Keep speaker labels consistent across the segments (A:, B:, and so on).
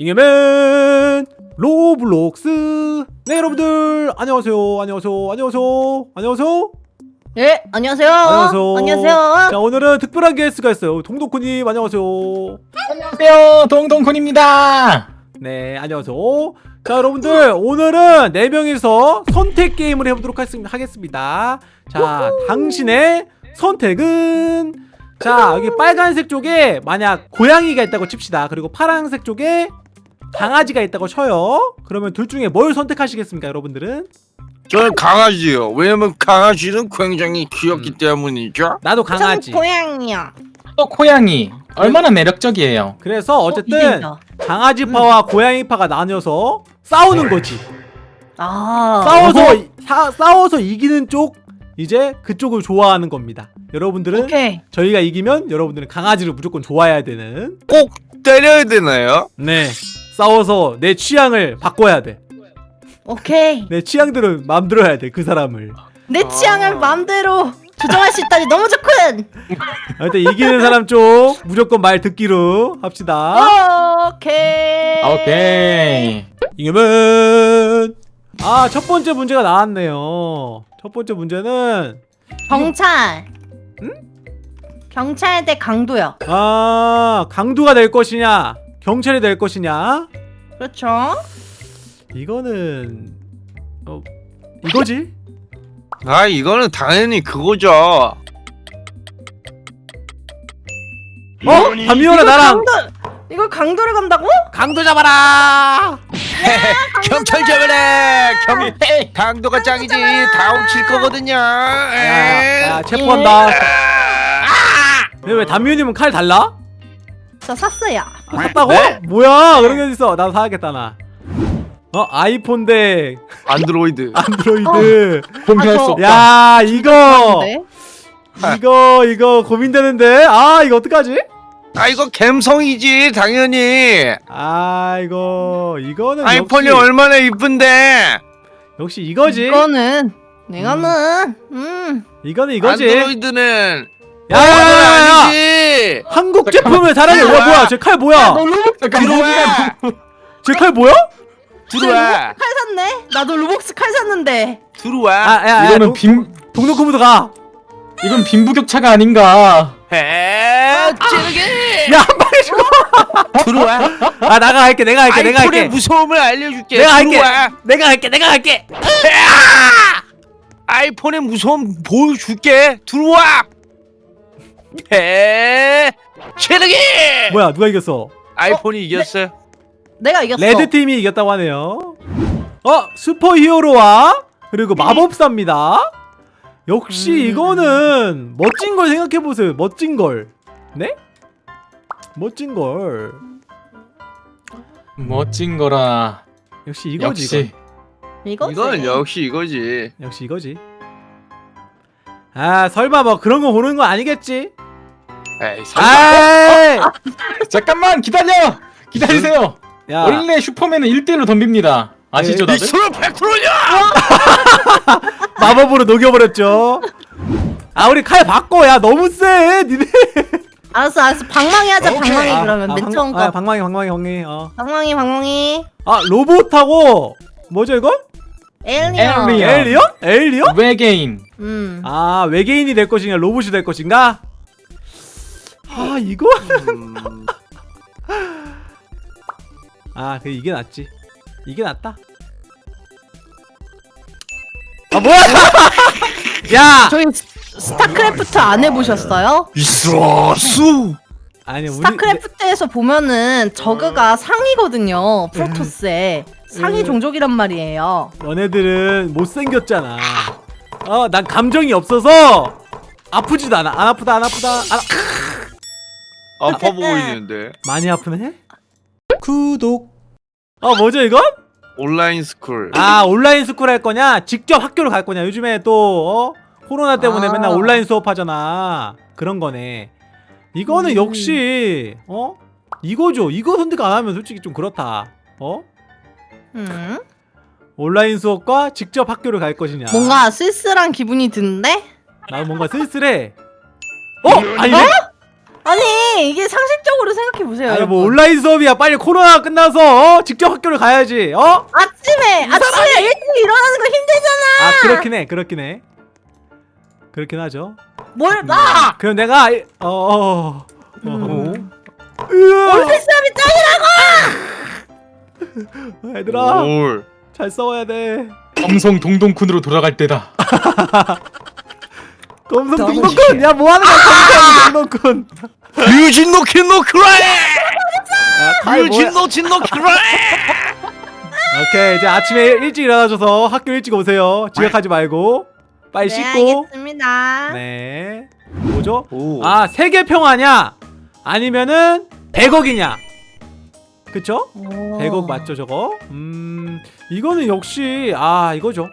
A: 잉여맨 로블록스. 네 여러분들 안녕하세요 안녕하세요 안녕하세요 안녕하세요.
B: 예, 안녕하세요.
A: 안녕하세요.
B: 안녕하세요.
A: 자 오늘은 특별한 게스트가 있어요. 동동쿤님 안녕하세요.
C: 안녕하세요. 동동군입니다.
A: 네 안녕하세요. 자 여러분들 오늘은 네명이서 선택 게임을 해보도록 하겠습- 하겠습니다. 자 당신의 선택은? 자 여기 빨간색 쪽에 만약 고양이가 있다고 칩시다. 그리고 파란색 쪽에 강아지가 있다고 쳐요 그러면 둘 중에 뭘 선택하시겠습니까 여러분들은
D: 저는 강아지요. 왜냐면 강아지는 굉장히 귀엽기
A: 음.
D: 때문이죠.
A: 나도
B: 전
A: 강아지
B: 고양이요.
C: 또 고양이 얼마나 매력적이에요
A: 그래서 어쨌든
B: 이긴다.
A: 강아지파와 고양이파가 나뉘어서 싸우는 거지
B: 아,
A: 싸워서 이- 사- 싸워서 이기는 쪽 이제 그쪽을 좋아하는 겁니다. 여러분들은
B: 오케이.
A: 저희가 이기면 여러분들은 강아지를 무조건 좋아해야 되는
D: 꼭 때려야 되나요?
A: 네 싸워서 내 취향을 바꿔야 돼.
B: 오케이.
A: 내 취향대로 마음대로 해야 돼 그 사람을.
B: 내
D: 아.
B: 취향을 마음대로 조정할 수 있다니 너무 좋군.
A: 일단 이기는 사람 쪽 무조건 말 듣기로 합시다.
B: 오케이.
C: 오케이
A: 이겨면 아 첫 번째 문제가 나왔네요. 첫 번째 문제는
B: 경찰. 경찰 대 강도요.
A: 아 강도가 될 것이냐 경찰이 될 것이냐
B: 그렇죠.
A: 이거는 어 이거지?
D: 아 이거는 당연히 그거죠.
A: 어? 담미연아 나랑
B: 강도. 이걸 강도를 간다고?
A: 강도 잡아라!
D: 경찰 잡아라. 경 강도가 짱이지. 다 훔칠 거거든요.
A: 야, 야
D: 에.
A: 체포한다 근데 왜 담미연님은 칼 달라?
B: 저 샀어요.
A: 아, 샀다고?
D: 네?
A: 뭐야 그런 게 어딨어 나도 사야겠다 나 어? 아이폰 대
D: 안드로이드.
A: 안드로이드
C: 공개할
B: 아,
C: 수
B: 저-
C: 없다
A: 야 이거
B: 네.
A: 이거 이거 고민되는데 아 이거 어떡하지?
D: 아 이거 갬성이지 당연히.
A: 아 이거 이거는
D: 아이폰이
A: 역시,
D: 얼마나 이쁜데.
A: 역시 이거지
B: 이거는 이거는 음.
A: 이거는 이거지
D: 안드로이드는
A: 야야야야. 한국 제품을 사랑해 야 뭐야 제 칼 뭐야
D: 들어와.
A: 제 칼 뭐야?
D: 들어와.
B: 칼 샀네? 나도 로복스 칼 샀는데.
D: 들어와.
A: 아 야 야
C: 이거는 빈
A: 동동쿠부터 가
C: 이건 빈부격차가 아닌가
D: 해. 찌르게.
A: 야, 한 방에 죽어.
D: 들어와.
A: 아, 내가 할게, 내가 할게, 내가
D: 아이폰의
A: 할게.
D: 무서움을 알려줄게.
A: 내가 할게. 내가 할게, 내가 할게.
D: 아이폰의 무서움 보여줄게. 들어와. 해. 찌르기.
A: 뭐야, 누가 이겼어?
D: 아이폰이 이겼어요.
B: 내가 이겼어.
A: red 팀이 이겼다고 하네요. 어, 슈퍼 히어로와 그리고 마법사입니다. 역시
B: 음.
A: 이거는 멋진 걸 생각해 보세요. 멋진 걸. 네? 멋진 걸.
C: 멋진 거라
A: 역시 이거지.
C: 역시
B: 이거지.
D: 이건 역시 이거지.
A: 이건. 역시 이거지. 아, 설마 뭐 그런 거 보는 거 아니겠지?
D: 에이, 설마.
A: 아이!
C: 잠깐만 기다려 기다리세요
A: 야.
C: 원래 슈퍼맨은 1대1로 덤빕니다 아시죠 다들?
D: 미스로 100%냐?
A: 마법으로 녹여버렸죠. 아 우리 칼 바꿔 야 너무 세 니네.
B: 알았어, 알았어. 방망이 하자.
D: 오케이.
B: 방망이
A: 아,
B: 그러면
A: 아,
B: 맨
A: 방-
B: 처음 거.
A: 아, 방망이 방망이 방망이. 어.
B: 방망이, 방망이.
A: 아 로봇하고 뭐죠 이거?
B: 에일리언.
A: 엘리언? 엘리언?
C: 외계인
B: 음.
A: 아 외계인이 될 것인가 로봇이 될 것인가? 아 이거
D: 음,
A: 아그 이게 낫지. 이게 낫다. 아 뭐야? 야
B: 저희 스- 스타크래프트 안 해보셨어요?
D: 미스로스.
A: 아니 우리
B: 스타크래프트에서 보면은 저그가 상이거든요. 프로토스의 상위
A: 음.
B: 종족이란 말이에요.
A: 너네들은 못생겼잖아. 어, 난 감정이 없어서 아프지도 않아. 안 아프다, 안 아프다. 안 아...
D: 아파 보이는데.
A: 많이 아프네? 구독. 어, 뭐죠, 이건?
D: online school.
A: 아, online school 할 거냐? 직접 학교를 갈 거냐? 요즘에 또, 어? 코로나 때문에
B: 아.
A: 맨날 온라인 수업하잖아. 그런 거네. 이거는
B: 음.
A: 역시, 어? 이거죠. 이거 선택 안 하면 솔직히 좀 그렇다. 어?
B: 음.
A: 온라인 수업과 직접 학교를 갈 것이냐.
B: 뭔가 쓸쓸한 기분이 드는데?
A: 나 뭔가 쓸쓸해. 어? 아니네?
B: 아니 아니 이게 상식적으로 생각해 보세요.
A: 아니 뭐 온라인 수업이야 빨리 코로나 끝나서 어? 직접 학교를 가야지 어?
B: 아침에 아침에 일찍 일어나는 거 힘들잖아.
A: 아 그렇긴 해 그렇긴 해 그렇긴 하죠
B: 뭘 봐?
A: 그럼 내가 이- 어, 어, 어.
B: 음.
A: 으아!
B: 올드 수업이 짱이라고.
A: 얘들아
D: 뭘?
A: 잘 싸워야 돼
C: 검성 동동쿤으로 돌아갈 때다.
A: 검성 동동군 야 뭐하는 거야 검성 동동군
D: 유진 노키 노크라이.
A: 야, 칼 뭐야?
D: 유진 노 진 노 크라이.
A: 오케이 이제 아침에 일찍 일어나셔서 학교 일찍 오세요 지각하지 말고 빨리
B: 네,
A: 씻고
B: 알겠습니다.
A: 네 뭐죠?
D: 오.
A: 아 세계 평화냐 아니면은 100억이냐 그쵸?
B: 오.
A: 100억 맞죠 저거? 음 이거는 역시 아 이거죠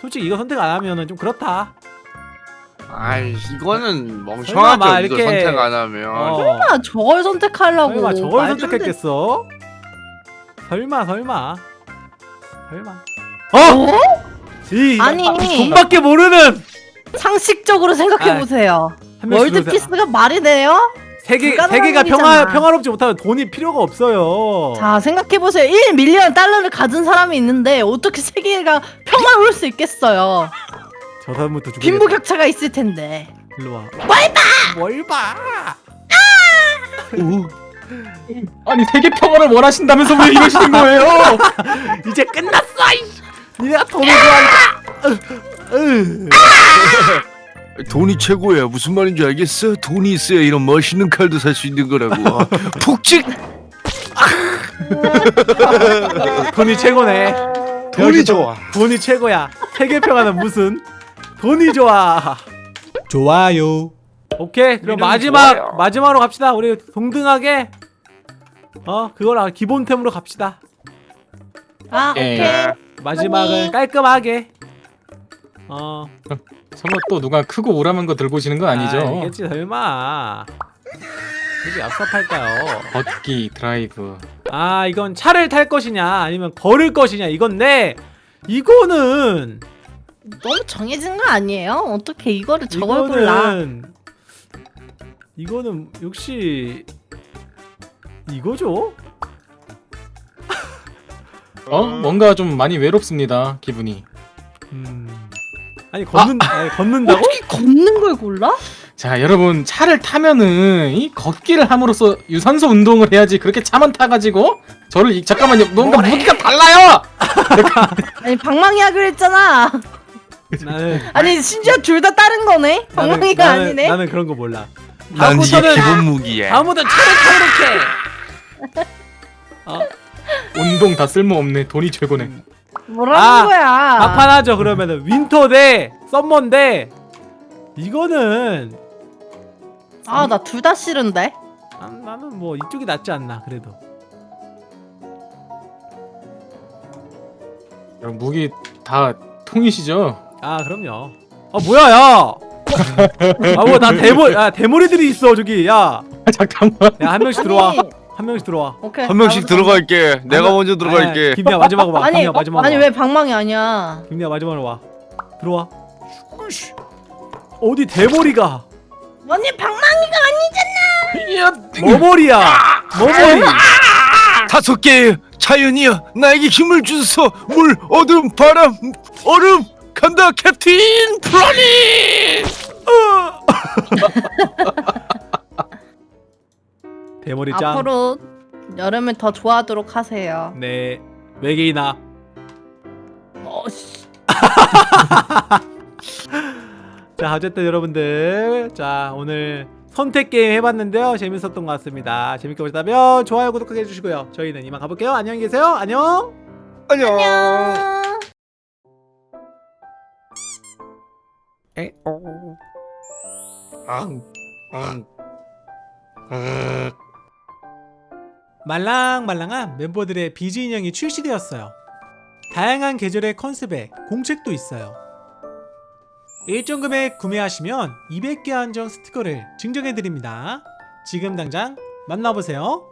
A: 솔직히 이거 선택 안 하면은 좀 그렇다
D: 아이 이거는
A: 설마
D: 멍청하죠.
A: 막
D: 이거
A: 이렇게-
D: 선택 안 하면.
A: 어.
B: 설마 저걸 선택하려고?
A: 설마 저걸. 선택했겠어? 설마 설마 설마
B: 어?
A: 어? 이
B: 아니.
A: 돈밖에 모르는
B: 상식적으로 생각해 보세요.
A: 한 명씩
B: world
A: 들어오세요.
B: peace가 말이 돼요?
A: 세계 세계가. 평화 평화롭지 못하면 돈이 필요가 없어요.
B: 자 생각해 보세요. 1 million 달러를 가진 사람이 있는데 어떻게 세계가 평화로울 수 있겠어요?
A: 저 사람부터 죽여.
B: 빈부격차가 있을 텐데.
A: 일로 와. 뭘 봐? 뭘 봐?
C: 아니 세계 평화를 원하신다면서 왜 이러시는 거예요?
A: 이제 끝났어. 니네가 돈을 좋아하니까.
D: 돈이 최고야. 무슨 말인지 알겠어? 돈이 있어야 이런 멋있는 칼도 살 수 있는 거라고. 푹찍.
A: 돈이 최고네.
D: 돈이 좋아.
A: 돈이 최고야. 세계 평화는 무슨? 돈이 좋아. 좋아요. 오케이. 그럼 마지막
D: 좋아요.
A: 마지막으로 갑시다. 우리 동등하게 어 그걸 아- 기본템으로 갑시다.
B: 아
C: 예.
B: 오케이.
A: 마지막은
B: 아니.
A: 깔끔하게. 어
C: 설마 또 누가 크고 오라만 거 들고 오시는 건 아니죠?
A: 알겠지 설마. 그게 얍삽할까요?
C: 걷기 드라이브.
A: 아 이건 차를 탈 것이냐 아니면 걸을 것이냐 이건데 이거는
B: 너무 정해진 거 아니에요? 어떻게 이거를 저걸 골라?
A: 이거는 이거는 역시 이거죠?
C: 어? 뭔가 좀 많이 외롭습니다. 기분이.
A: 음 아니 걷는 아니, 걷는다고?
B: 어떻게 걷는 걸 골라?
C: 자 여러분 차를 타면은 이 걷기를 함으로써 유산소 운동을 해야지 그렇게 차만 타가지고 저를 이, 잠깐만요 뭔가 무기가 달라요
B: 아니 방망이 하기로 했잖아.
A: 나는
B: 아니 심지어 둘 다 다른 거네. 방망이가
A: 나는,
B: 아니네.
A: 나는 그런 거 몰라.
D: 난 이게 기본 무기야.
A: 타도록 해. 어
C: 운동 다 쓸모없네 돈이 최고네
B: 뭐라는
A: 아,
B: 거야?
A: 막판 하죠 그러면은 winter 대 summer인데 이거는
B: 아 나 둘 다 싫은데.
A: 아, 나는 뭐 이쪽이 낫지 않나 그래도.
C: 야, 무기 다 통이시죠?
A: 아 그럼요. 아 뭐야 야. 아 뭐 나 대머 야 대머리들이 있어 저기 야.
C: 잠깐만
A: 야 한 명씩 들어와.
B: 아니,
A: 한 명씩 들어와.
B: 오케이.
D: 한 명씩
B: 나부터
D: 들어갈게. 내가
A: 명-
D: 먼저 들어갈게.
A: 김이야 마지막으로 와.
B: 아니
A: 김이야
B: 어,
A: 마지막으로.
B: 아니
A: 와.
B: 왜 방망이 아니야?
A: 김이야 마지막으로 와. 들어와. 어디 대머리가?
B: 아니 방망이가 아니잖아.
A: 머머리야. 머머리.
D: 다섯 개의 자연이여 나에게 힘을 주소서. 물, 어둠, 바람, 얼음 간다 캡틴 플라니.
A: 대머리 짱.
B: 앞으로 여름을 더 좋아하도록 하세요.
A: 네. 외계인아.
B: 어, 씨.
A: 자 어쨌든 여러분들 자 오늘 선택 게임 해봤는데요 재밌었던 것 같습니다 재밌게 보셨다면 좋아요 구독하게 해주시고요 저희는 이만 가볼게요 안녕히 계세요 안녕
D: 안녕.
B: 안녕.
D: 앙, 앙, 앙.
A: 말랑말랑한 멤버들의 비즈 인형이 출시되었어요. 다양한 계절의 컨셉에 공책도 있어요. 일정 금액 구매하시면 200개 한정 스티커를 증정해드립니다. 지금 당장 만나보세요